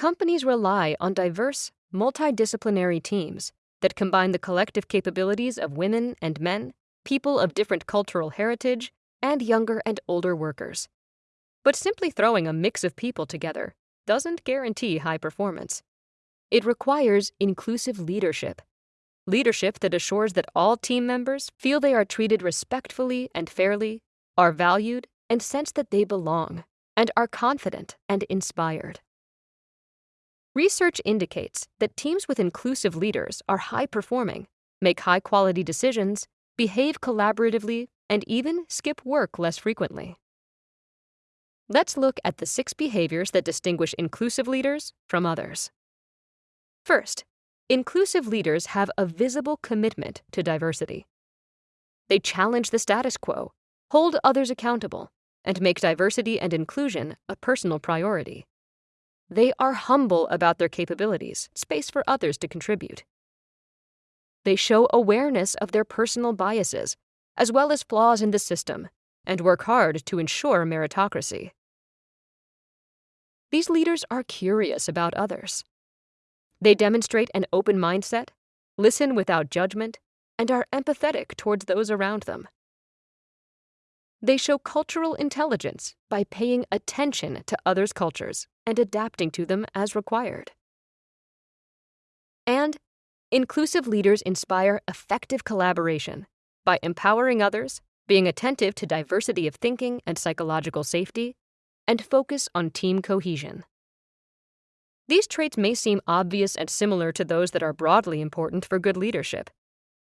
Companies rely on diverse, multidisciplinary teams that combine the collective capabilities of women and men, people of different cultural heritage, and younger and older workers. But simply throwing a mix of people together doesn't guarantee high performance. It requires inclusive leadership. Leadership that assures that all team members feel they are treated respectfully and fairly, are valued, and sense that they belong, and are confident and inspired. Research indicates that teams with inclusive leaders are high performing, make high quality decisions, behave collaboratively, and even skip work less frequently. Let's look at the six behaviors that distinguish inclusive leaders from others. First, inclusive leaders have a visible commitment to diversity. They challenge the status quo, hold others accountable, and make diversity and inclusion a personal priority. They are humble about their capabilities, space for others to contribute. They show awareness of their personal biases, as well as flaws in the system, and work hard to ensure meritocracy. These leaders are curious about others. They demonstrate an open mindset, listen without judgment, and are empathetic towards those around them. They show cultural intelligence by paying attention to others' cultures and adapting to them as required. And inclusive leaders inspire effective collaboration by empowering others, being attentive to diversity of thinking and psychological safety, and focus on team cohesion. These traits may seem obvious and similar to those that are broadly important for good leadership,